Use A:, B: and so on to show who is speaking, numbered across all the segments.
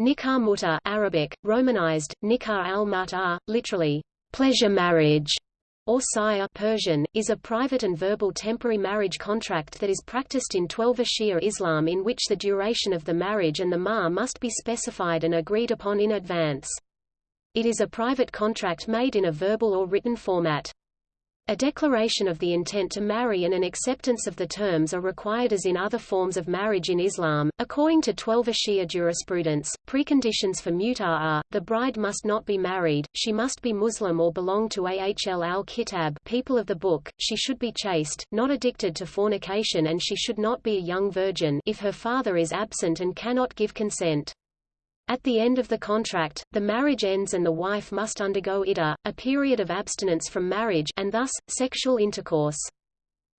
A: Nikah muta Arabic, Romanized, nikah al-mut'ah, literally, pleasure marriage, or sire Persian, is a private and verbal temporary marriage contract that is practiced in Twelver Shia Islam in which the duration of the marriage and the mahr must be specified and agreed upon in advance. It is a private contract made in a verbal or written format. A declaration of the intent to marry and an acceptance of the terms are required as in other forms of marriage in Islam. According to Twelver Shia jurisprudence, preconditions for muta are, the bride must not be married, she must be Muslim or belong to Ahl al-Kitab people of the book, she should be chaste, not addicted to fornication and she should not be a young virgin if her father is absent and cannot give consent. At the end of the contract, the marriage ends and the wife must undergo iddah, a period of abstinence from marriage and thus, sexual intercourse.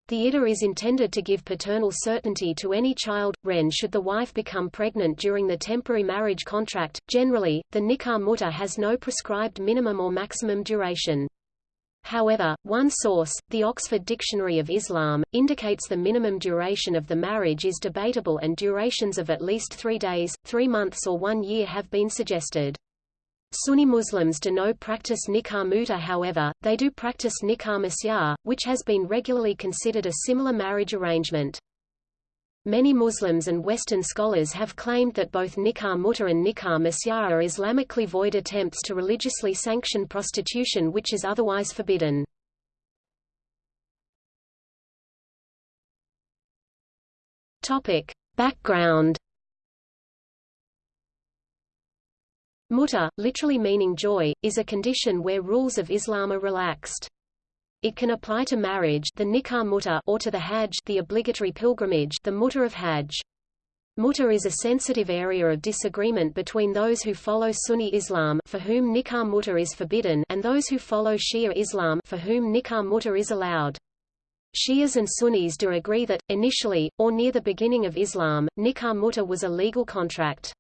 A: The iddah is intended to give paternal certainty to any child, ren should the wife become pregnant during the temporary marriage contract. Generally, the nikah muta has no prescribed minimum or maximum duration. However, one source, the Oxford Dictionary of Islam, indicates the minimum duration of the marriage is debatable and durations of at least three days, three months or one year have been suggested. Sunni Muslims do not practice nikah muta however, they do practice nikah masyar, which has been regularly considered a similar marriage arrangement. Many Muslims and Western scholars have claimed that both nikah muta and nikah masyar are Islamically void attempts to religiously sanction prostitution which is otherwise forbidden. Topic. Background Muta, literally meaning joy, is a condition where rules of Islam are relaxed. It can apply to marriage the nikah muta or to the hajj the obligatory pilgrimage the muta of hajj. Muta is a sensitive area of disagreement between those who follow Sunni Islam for whom nikah muta is forbidden and those who follow Shia Islam for whom nikah muta is allowed. Shias and Sunnis do agree that, initially, or near the beginning of Islam, nikah muta was a legal contract.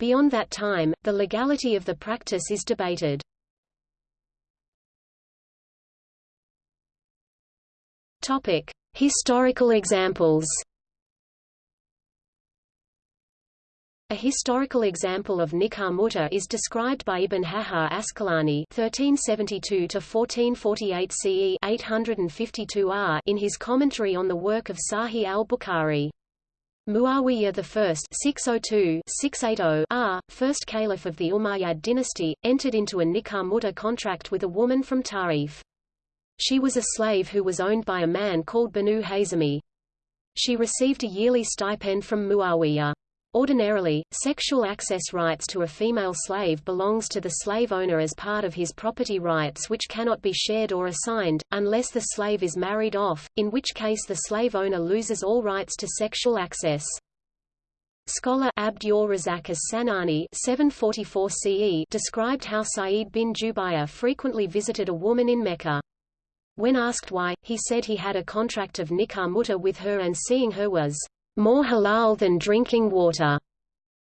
A: Beyond that time, the legality of the practice is debated. Topic: Historical examples. A historical example of nikah muta is described by Ibn Hajar Asqalani (1372–1448 CE 852 R) in his commentary on the work of Sahih al-Bukhari. Muawiyah I (602–680 R), first caliph of the Umayyad dynasty, entered into a nikah muta contract with a woman from Ta'if. She was a slave who was owned by a man called Banu Hazami. She received a yearly stipend from Muawiyah. Ordinarily, sexual access rights to a female slave belongs to the slave owner as part of his property rights which cannot be shared or assigned, unless the slave is married off, in which case the slave owner loses all rights to sexual access. Scholar Abd Razak as-Sanani 744 CE described how Sa'id bin Jubayr frequently visited a woman in Mecca. When asked why, he said he had a contract of nikah muta with her and seeing her was more halal than drinking water.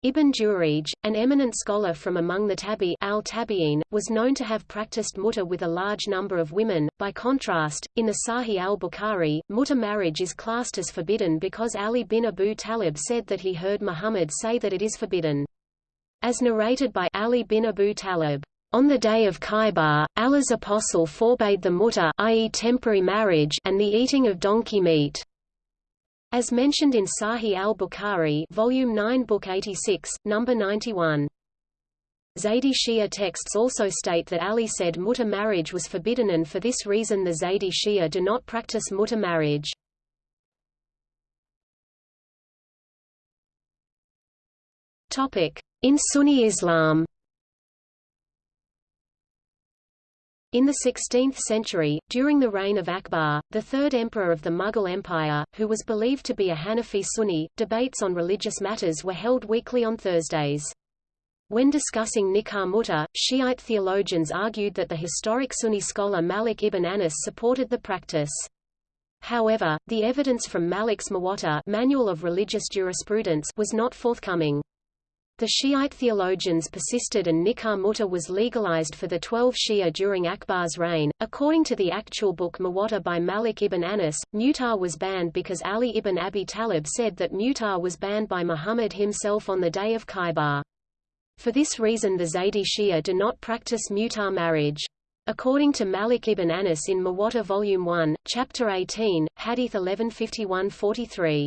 A: Ibn Jurayj, an eminent scholar from among the Tabi al -Tabi'in, was known to have practiced muta with a large number of women. By contrast, in the Sahih al-Bukhari, muta marriage is classed as forbidden because Ali bin Abu Talib said that he heard Muhammad say that it is forbidden. As narrated by Ali bin Abu Talib, on the day of Khaybar, Allah's apostle forbade the muta i.e. temporary marriage and the eating of donkey meat. As mentioned in Sahih al-Bukhari volume 9 book 86, number 91. Zaydi Shia texts also state that Ali said muta marriage was forbidden and for this reason the Zaydi Shia do not practice muta marriage. In Sunni Islam In the 16th century, during the reign of Akbar, the third emperor of the Mughal Empire, who was believed to be a Hanafi Sunni, debates on religious matters were held weekly on Thursdays. When discussing Nikah Mutta, Shiite theologians argued that the historic Sunni scholar Malik ibn Anas supported the practice. However, the evidence from Malik's Muwatta Manual of Religious Jurisprudence was not forthcoming. The Shiite theologians persisted and nikah muta was legalized for the twelve Shia during Akbar's reign. According to the actual book Muwatta by Malik ibn Anas, muta was banned because Ali ibn Abi Talib said that muta was banned by Muhammad himself on the day of Khaybar. For this reason the Zaydi Shia do not practice muta marriage. According to Malik ibn Anas in Muwatta Volume 1, Chapter 18, Hadith 1151-43.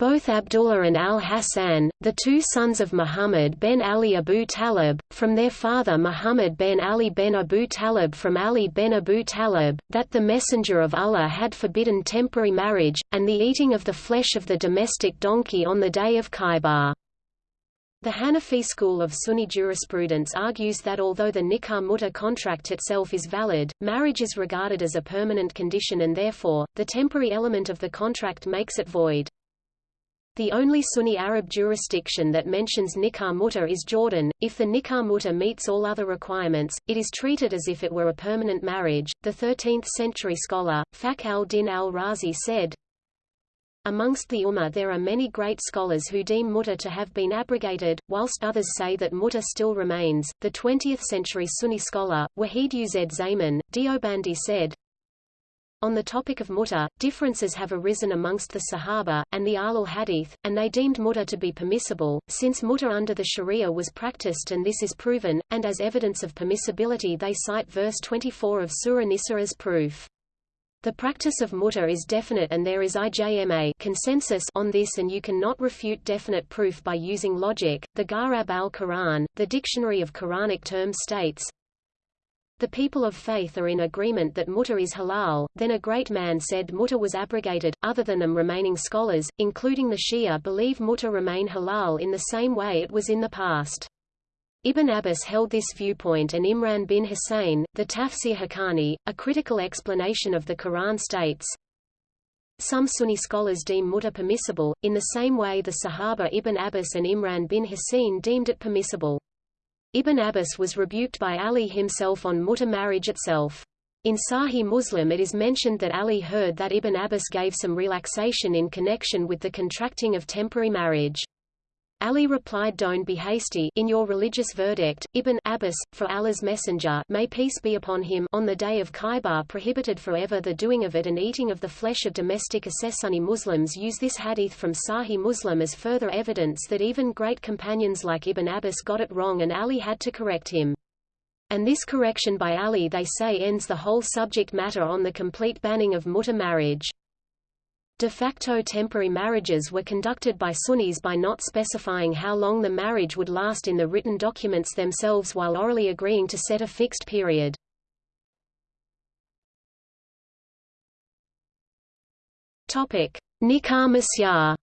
A: Both Abdullah and al-Hassan, the two sons of Muhammad ben Ali Abu Talib, from their father Muhammad ben Ali ben Abu Talib from Ali ben Abu Talib, that the Messenger of Allah had forbidden temporary marriage, and the eating of the flesh of the domestic donkey on the day of Khaybar. The Hanafi school of Sunni jurisprudence argues that although the nikah muta contract itself is valid, marriage is regarded as a permanent condition and therefore, the temporary element of the contract makes it void. The only Sunni Arab jurisdiction that mentions nikah muta is Jordan. If the nikah muta meets all other requirements, it is treated as if it were a permanent marriage. The 13th century scholar, Fakhr al-Din al-Razi said, Amongst the Ummah there are many great scholars who deem muta to have been abrogated, whilst others say that muta still remains. The 20th century Sunni scholar, Wahid Uz Zaman, Deobandi said, on the topic of muta, differences have arisen amongst the Sahaba, and the Ahlul Hadith, and they deemed muta to be permissible, since muta under the Sharia was practiced and this is proven, and as evidence of permissibility they cite verse 24 of Surah Nisa as proof. The practice of muta is definite and there is ijma consensus on this and you cannot refute definite proof by using logic. The Gharab al-Quran, the dictionary of Quranic terms states, the people of faith are in agreement that muta is halal. Then a great man said muta was abrogated. Other than them remaining scholars, including the Shia believe muta remain halal in the same way it was in the past. Ibn Abbas held this viewpoint and Imran bin Hussein, the Tafsir Haqqani, a critical explanation of the Quran states, some Sunni scholars deem muta permissible, in the same way the Sahaba Ibn Abbas and Imran bin Hussein deemed it permissible. Ibn Abbas was rebuked by Ali himself on muta marriage itself. In Sahih Muslim it is mentioned that Ali heard that Ibn Abbas gave some relaxation in connection with the contracting of temporary marriage. Ali replied don't be hasty in your religious verdict, Ibn Abbas, for Allah's messenger may peace be upon him on the day of Khaybar prohibited forever the doing of it and eating of the flesh of domestic Sunni Muslims use this hadith from Sahih Muslim as further evidence that even great companions like Ibn Abbas got it wrong and Ali had to correct him. And this correction by Ali they say ends the whole subject matter on the complete banning of muta marriage. De facto temporary marriages were conducted by Sunnis by not specifying how long the marriage would last in the written documents themselves while orally agreeing to set a fixed period. Nikah Misyar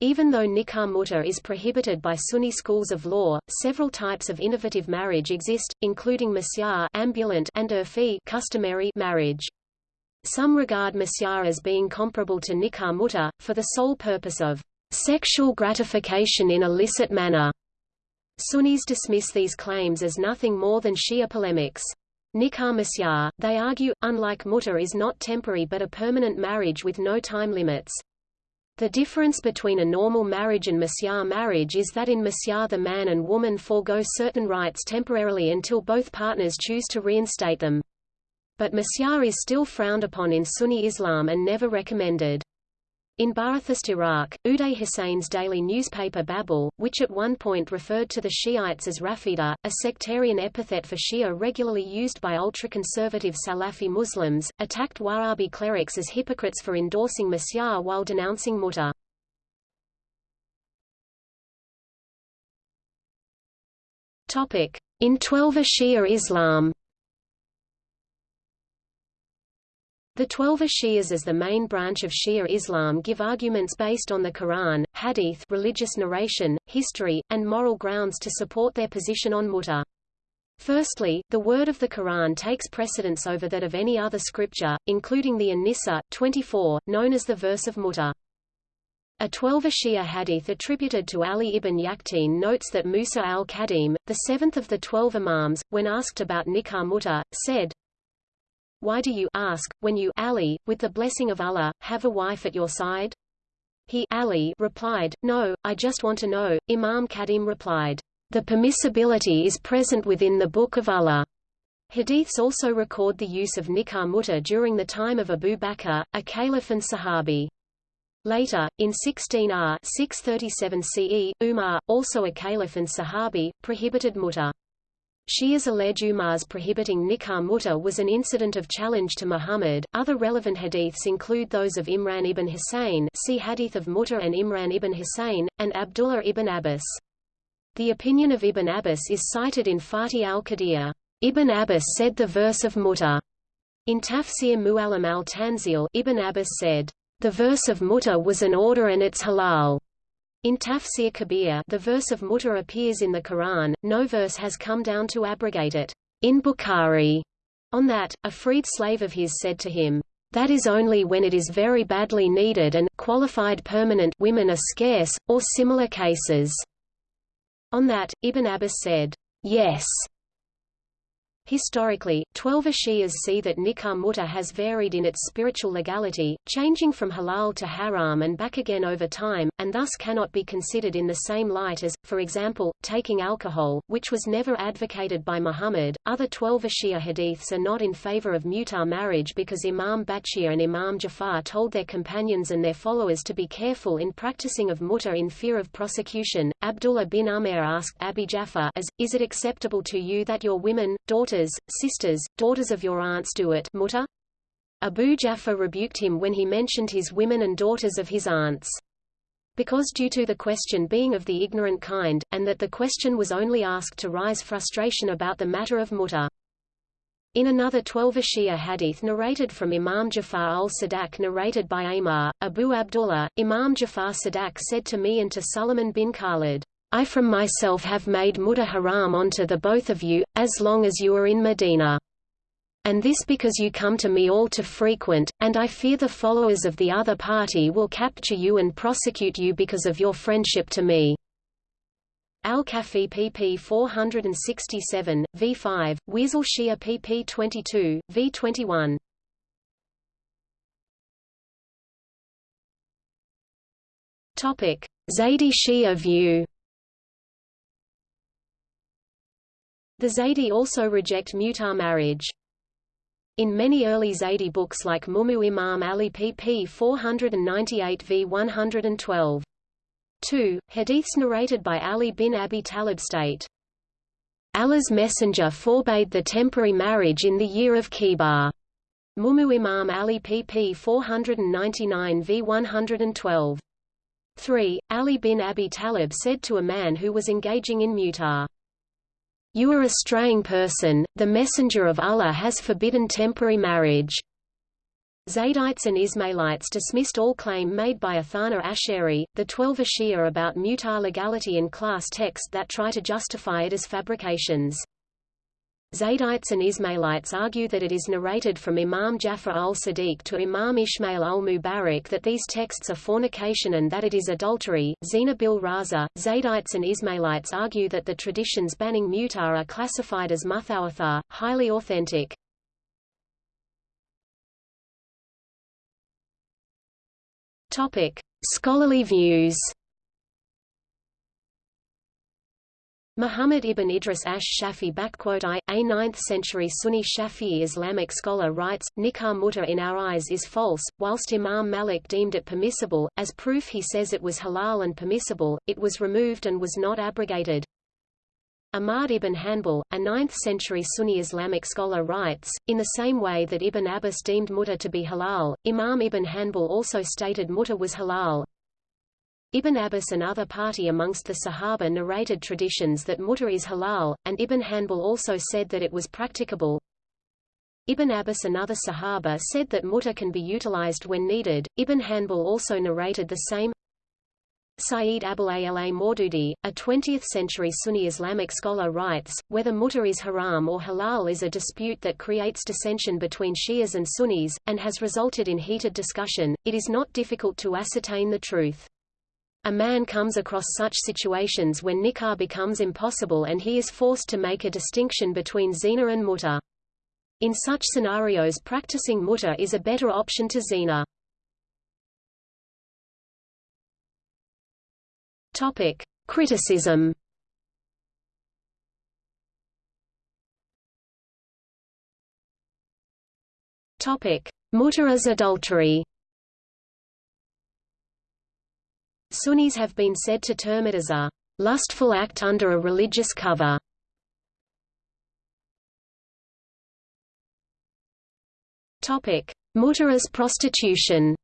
A: Even though nikah muta is prohibited by Sunni schools of law, several types of innovative marriage exist, including misyar ambulant and urfi customary marriage. Some regard misyar as being comparable to nikah muta, for the sole purpose of sexual gratification in a licit manner. Sunnis dismiss these claims as nothing more than Shia polemics. Nikah misyar, they argue, unlike muta is not temporary but a permanent marriage with no time limits. The difference between a normal marriage and misyar marriage is that in misyar the man and woman forego certain rights temporarily until both partners choose to reinstate them. But misyar is still frowned upon in Sunni Islam and never recommended. In Ba'athist Iraq, Uday Hussein's daily newspaper Babel, which at one point referred to the Shiites as Rafida, a sectarian epithet for Shia regularly used by ultra-conservative Salafi Muslims, attacked Wahhabi clerics as hypocrites for endorsing misyar while denouncing muta. In Twelver Shia Islam The Twelver Shias as the main branch of Shia Islam give arguments based on the Quran, Hadith religious narration, history, and moral grounds to support their position on muta. Firstly, the word of the Quran takes precedence over that of any other scripture, including the An-Nisa 24, known as the verse of muta. A Twelver Shia hadith attributed to Ali ibn Yaqtin notes that Musa al-Kadim, the seventh of the twelve imams, when asked about nikah muta, said, why do you ask, when you Ali, with the blessing of Allah, have a wife at your side? He Ali replied, No, I just want to know. Imam Kadim replied, The permissibility is present within the Book of Allah. Hadiths also record the use of nikah muta during the time of Abu Bakr, a caliph and sahabi. Later, in 16r 637 CE, Umar, also a caliph and Sahabi, prohibited muta. Shias allege Umar's prohibiting nikah mutta was an incident of challenge to Muhammad. Other relevant hadiths include those of Imran ibn Hussein see Hadith of Muta and Imran ibn Hussein, and Abdullah ibn Abbas. The opinion of Ibn Abbas is cited in Fatih al-Qadir. Ibn Abbas said the verse of Mutta. In Tafsir Mu'allim al-Tanzil, Ibn Abbas said, the verse of Mutta was an order and it's halal. In Tafsir Kabir the verse of muta appears in the Quran, no verse has come down to abrogate it. In Bukhari, on that, a freed slave of his said to him, that is only when it is very badly needed and qualified permanent women are scarce, or similar cases. On that, Ibn Abbas said, yes, Historically, Twelver Shias see that nikah muta has varied in its spiritual legality, changing from halal to haram and back again over time, and thus cannot be considered in the same light as, for example, taking alcohol, which was never advocated by Muhammad. Other Twelver Shia hadiths are not in favor of muta marriage because Imam Baqir and Imam Jafar told their companions and their followers to be careful in practicing of muta in fear of prosecution. Abdullah bin Umar asked Abi Jafar as, Is it acceptable to you that your women, daughters, daughters, sisters, daughters of your aunts do it muta? Abu Jafar rebuked him when he mentioned his women and daughters of his aunts. Because due to the question being of the ignorant kind, and that the question was only asked to rise frustration about the matter of muta. In another Twelver Shia hadith narrated from Imam Jafar al-Sadiq narrated by Amar, Abu Abdullah, Imam Jafar Sadiq said to me and to Suleiman bin Khalid, I from myself have made muta haram onto the both of you, as long as you are in Medina. And this because you come to me all too frequent, and I fear the followers of the other party will capture you and prosecute you because of your friendship to me. Al-Kafi pp 467, v5, Wasael Shia pp 22, v21. Topic: Zaydi Shia view. The Zaydi also reject muta marriage. In many early Zaydi books like Mumu Imam Ali pp 498 v 112. 2. Hadiths narrated by Ali bin Abi Talib state, Allah's messenger forbade the temporary marriage in the year of Khaybar. Mumu Imam Ali pp 499 v 112. 3. Ali bin Abi Talib said to a man who was engaging in muta, you are a straying person, the messenger of Allah has forbidden temporary marriage. Zaydites and Ismailites dismissed all claim made by Athana Asheri, the Twelver Shia about muta legality and class text that try to justify it as fabrications. Zaydites and Ismailites argue that it is narrated from Imam Jafar al-Sadiq to Imam Ishmael al-Mubarak that these texts are fornication and that it is adultery. Zina bil Raza, Zaydites and Ismailites argue that the traditions banning muta are classified as muthawathar, highly authentic. Topic: Scholarly views. Muhammad ibn Idris ash-Shafi I, a 9th-century Sunni Shafi'i Islamic scholar writes, Nikah muta in our eyes is false, whilst Imam Malik deemed it permissible, as proof he says it was halal and permissible, it was removed and was not abrogated. Ahmad ibn Hanbal, a 9th-century Sunni Islamic scholar writes, in the same way that Ibn Abbas deemed muta to be halal, Imam ibn Hanbal also stated muta was halal, Ibn Abbas and other party amongst the Sahaba narrated traditions that muta is halal, and Ibn Hanbal also said that it was practicable. Ibn Abbas and other Sahaba said that muta can be utilized when needed. Ibn Hanbal also narrated the same. Sayyid Abul Ala Maududi, a 20th-century Sunni Islamic scholar writes, whether muta is haram or halal is a dispute that creates dissension between Shias and Sunnis, and has resulted in heated discussion. It is not difficult to ascertain the truth. A man comes across such situations when nikah becomes impossible and he is forced to make a distinction between zina and muta. In such scenarios practicing muta is a better option to zina. Topic: Criticism. Topic: as adultery. Sunnis have been said to term it as a lustful act under a religious cover. Topic: Mut'ah prostitution.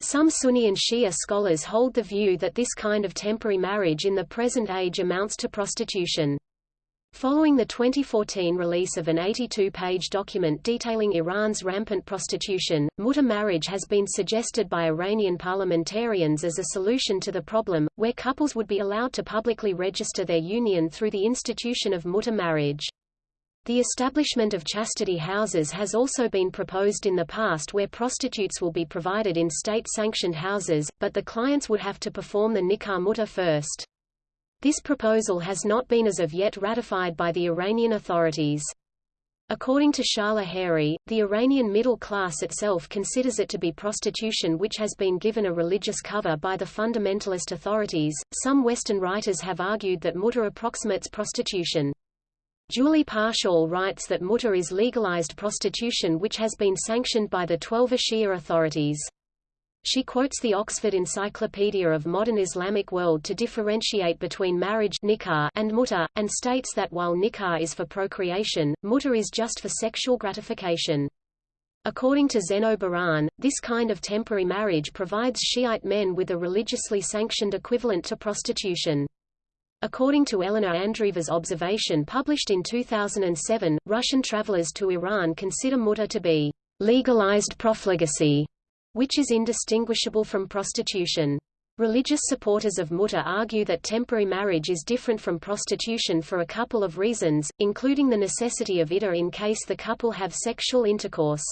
A: Some Sunni and Shia scholars hold the view that this kind of temporary marriage in the present age amounts to prostitution. Following the 2014 release of an 82-page document detailing Iran's rampant prostitution, mut'ah marriage has been suggested by Iranian parliamentarians as a solution to the problem, where couples would be allowed to publicly register their union through the institution of mut'ah marriage. The establishment of chastity houses has also been proposed in the past where prostitutes will be provided in state-sanctioned houses, but the clients would have to perform the nikah mut'ah first. This proposal has not been as of yet ratified by the Iranian authorities. According to Shahla Haeri, the Iranian middle class itself considers it to be prostitution which has been given a religious cover by the fundamentalist authorities. Some Western writers have argued that mut'ah approximates prostitution. Julie Parshall writes that mut'ah is legalized prostitution which has been sanctioned by the Twelver Shia authorities. She quotes the Oxford Encyclopedia of Modern Islamic World to differentiate between marriage nikah and mut'ah, and states that while nikah is for procreation, mut'ah is just for sexual gratification. According to Zeyno Baran, this kind of temporary marriage provides Shiite men with a religiously sanctioned equivalent to prostitution. According to Elena Andreeva's observation published in 2007, Russian travelers to Iran consider mut'ah to be legalized profligacy which is indistinguishable from prostitution. Religious supporters of mut'ah argue that temporary marriage is different from prostitution for a couple of reasons, including the necessity of iddah in case the couple have sexual intercourse.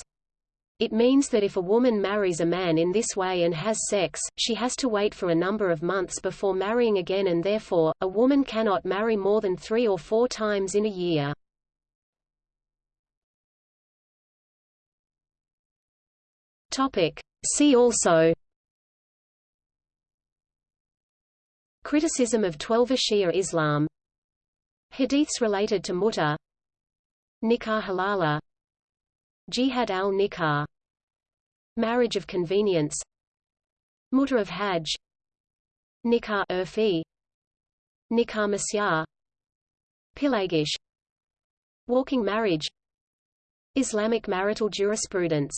A: It means that if a woman marries a man in this way and has sex, she has to wait for a number of months before marrying again and therefore, a woman cannot marry more than three or four times in a year. Topic. See also Criticism of Twelver Shia Islam Hadiths related to Mut'ah Nikah halala Jihad al-Nikah Marriage of convenience Mut'ah of Hajj Nikah urfi Nikah masyar Pilegesh Walking marriage Islamic marital jurisprudence